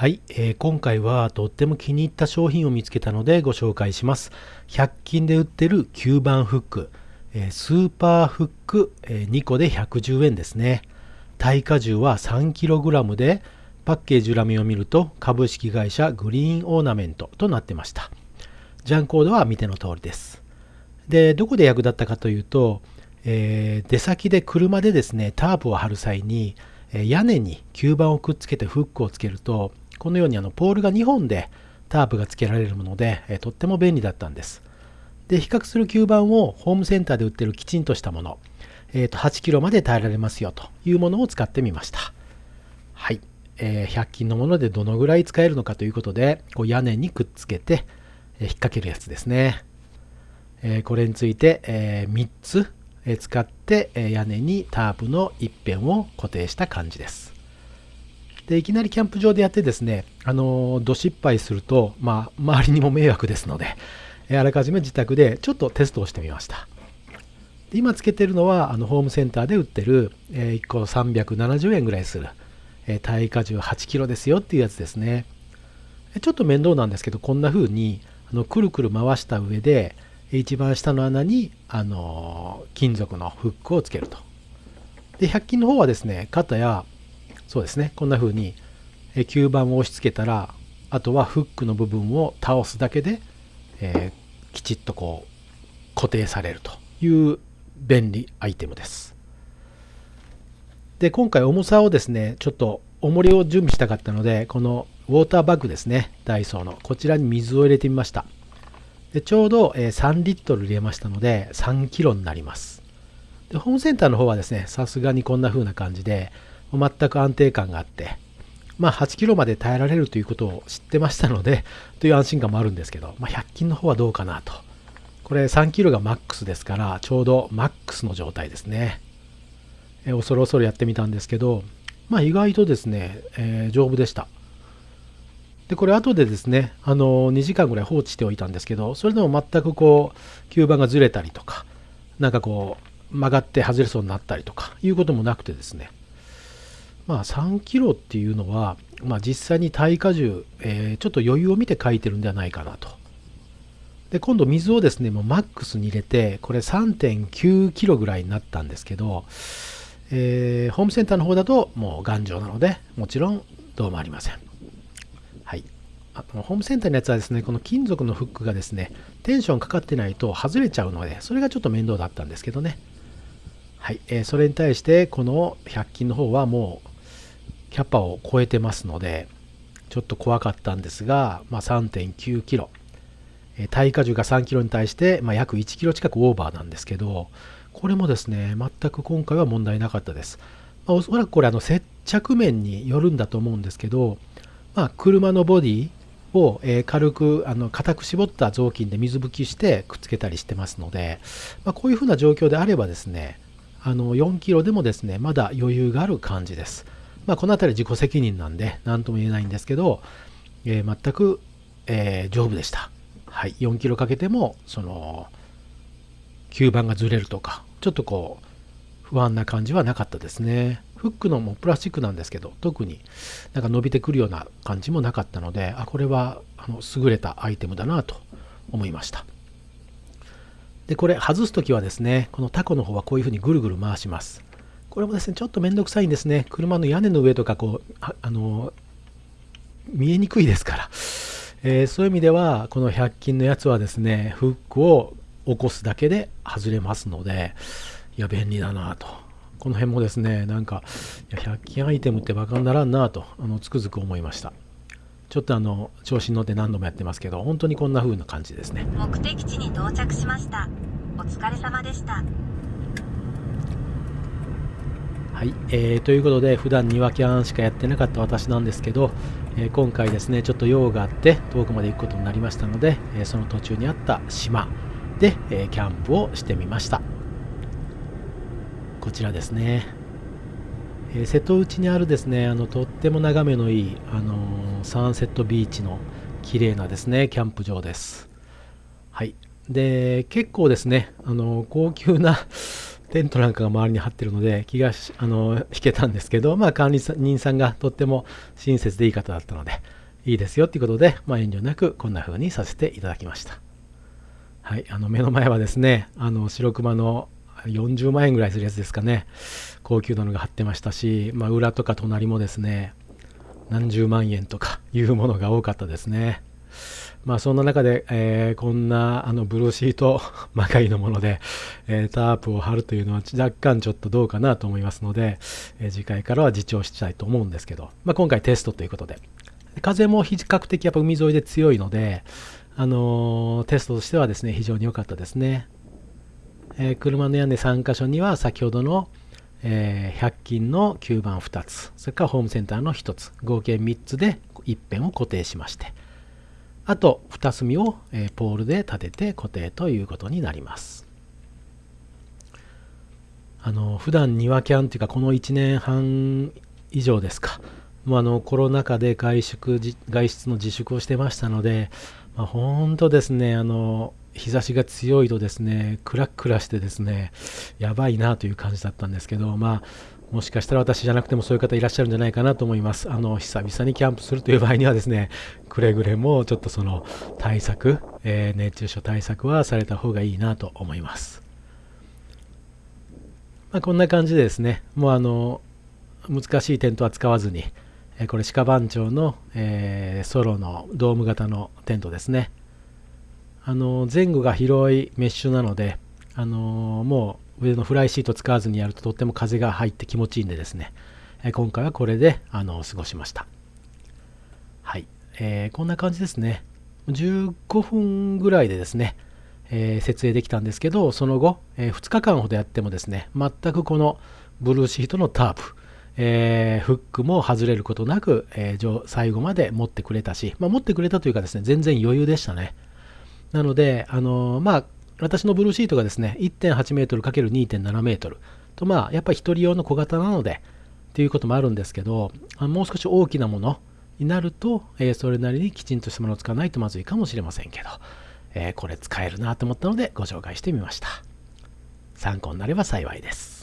はい、えー、今回はとっても気に入った商品を見つけたのでご紹介します。100均で売ってる吸盤フック、えー、スーパーフック、えー、2個で110円ですね。耐荷重は 3kg で、パッケージ裏面を見ると株式会社グリーンオーナメントとなってました。ジャンコードは見ての通りです。で、どこで役立ったかというと、えー、出先で車でですね、タープを張る際に、屋根に吸盤をくっつけてフックをつけるとこのようにあのポールが2本でタープが付けられるもので、えとっても便利だったんです。で、比較する吸盤をホームセンターで売ってるきちんとしたもの、えー、と8キロまで耐えられますよというものを使ってみました。はい。えー、100均のものでどのぐらい使えるのかということで、こう屋根にくっつけて、えー、引っ掛けるやつですね。えー、これについて、えー3つ、え使って、え屋根にタープの一辺を固定した感じです。でいきなりキャンプ場でやってですね、あのど失敗すると、まあ、周りにも迷惑ですので、あらかじめ自宅でちょっとテストをしてみました。で今つけてるのはあのホームセンターで売ってる、え、1個370円ぐらいする、え、耐荷重8キロですよっていうやつですね。ちょっと面倒なんですけど、こんな風にあのくるくる回した上で、一番下の穴に、あの金属のフックをつけると。で、100均の方はですね、肩やそうですね。こんな風に吸盤を押し付けたらあとはフックの部分を倒すだけで、えー、きちっとこう固定されるという便利アイテムです。で今回重さをですねちょっと重りを準備したかったのでこのウォーターバッグですねダイソーのこちらに水を入れてみました。でちょうど3リットル入れましたので3キロになります。でホームセンターの方はですねさすがにこんな風な感じで全く安定感があって、まあ、8キロまで耐えられるということを知ってましたので、という安心感もあるんですけど、まあ、100均の方はどうかなと。これ3キロがマックスですから、ちょうどマックスの状態ですね。え恐る恐るやってみたんですけど、まあ、意外とですね、えー、丈夫でした。で、これ後でですね、あの2時間ぐらい放置しておいたんですけど、それでも全くこう、吸盤がずれたりとか、なんかこう、曲がって外れそうになったりとかいうこともなくてですね、まあ、3キロっていうのは、まあ、実際に耐荷重、えー、ちょっと余裕を見て書いてるんではないかなと。で今度水をですねもうマックスに入れてこれ3.9キロぐらいになったんですけど、えー、ホームセンターの方だともう頑丈なのでもちろんどうもありません。はい。あのホームセンターのやつはですねこの金属のフックがですねテンションかかってないと外れちゃうのでそれがちょっと面倒だったんですけどね。はい、えー、それに対してこの100均の方はもうキャパを超えてますので、ちょっと怖かったんですが、まあ、3.9キロ。耐荷重が3キロに対して、まあ、約1キロ近くオーバーなんですけど、これもですね、全く今回は問題なかったです。まあ、おそらくこれあの接着面によるんだと思うんですけど、まあ、車のボディを、え軽くあの硬く絞った雑巾で水拭きしてくっつけたりしてますので、まあ、こういうふうな状況であればですね、あの4キロでもですね、まだ余裕がある感じです。まあ、この辺り自己責任なんで何とも言えないんですけど、えー、全く、えー、丈夫でした。はい、4キロかけてもその吸盤がずれるとかちょっとこう不安な感じはなかったですね。フックのもプラスチックなんですけど特になんか伸びてくるような感じもなかったのであこれはあの優れたアイテムだなと思いました。でこれ外す時はですねこのタコの方はこういうふうにぐるぐる回します。これもですね、ちょっとめんどくさいんですね。車の屋根の上とか、こう、あの、見えにくいですから。えー、そういう意味では、この100均のやつはですね、フックを起こすだけで外れますので、いや、便利だなと。この辺もですね、なんか、いや100均アイテムってバカにならんなと、あのつくづく思いました。ちょっとあの、調子に乗って何度もやってますけど、本当にこんな風な感じですね。目的地に到着しました。お疲れ様でした。はい、えー、ということで普段庭キャンしかやってなかった私なんですけど、えー、今回ですねちょっと用があって遠くまで行くことになりましたので、えー、その途中にあった島で、えキャンプをしてみました。こちらですね、え瀬戸内にあるですねあのとっても眺めのいい、あのサンセットビーチの綺麗なですねキャンプ場です。はい。で結構ですねあの高級なテントなんかが周りに張ってるので気があの引けたんですけど、まあ、管理人さんがとっても親切でいい方だったのでいいですよっていうことで、まあ、遠慮なくこんな風にさせていただきました。はい、あの目の前はですねあの白熊の40万円ぐらいするやつですかね高級なのが貼ってましたし、まあ、裏とか隣もですね何十万円とかいうものが多かったですね。まあそんな中で、えー、こんなあのブルーシート まがいのもので、えー、タープを貼るというのは若干ちょっとどうかなと思いますので、えー、次回からは自重したいと思うんですけど、まあ、今回テストということで。風も比較的やっぱ海沿いで強いので、あのテストとしてはですね非常に良かったですね、え車の屋根3箇所には先ほどのえー、100均の吸盤2つそれからホームセンターの1つ合計3つで一辺を固定しまして。あと2隅を、ポールで立てて固定ということになります。あの普段庭キャンというかこの1年半以上ですか。もうあのコロナ禍で外出外出の自粛をしてましたので、まあ、本当ですねあの日差しが強いとですねクラクラしてですねやばいなという感じだったんですけどまあもしかしたら私じゃなくてもそういう方いらっしゃるんじゃないかなと思います。あの久々にキャンプするという場合にはですねくれぐれもちょっとその対策、えー、熱中症対策はされた方がいいなと思います。まあ、こんな感じでですねもうあの難しいテントは使わずに、えこれ鹿番長の、えー、ソロのドーム型のテントですねあの前後が広いメッシュなので、あのもう上のフライシート使わずにやるととっても風が入って気持ちいいんでですね、え今回はこれであの過ごしました。はい、えー、こんな感じですね。15分ぐらいでですね、えー、設営できたんですけど、その後、えー、2日間ほどやってもですね、全くこのブルーシートのタープ、えー、フックも外れることなく、えー、最後まで持ってくれたし、まあ、持ってくれたというかですね、全然余裕でしたね。なので、あのまあ、私のブルーシートがですね、1.8メートル ×2.7 メートルと、まあ、やっぱり1人用の小型なので、ということもあるんですけど、もう少し大きなものになると、えー、それなりにきちんとしたものを使わないとまずいかもしれませんけど、えー、これ使えるなと思ったのでご紹介してみました。参考になれば幸いです。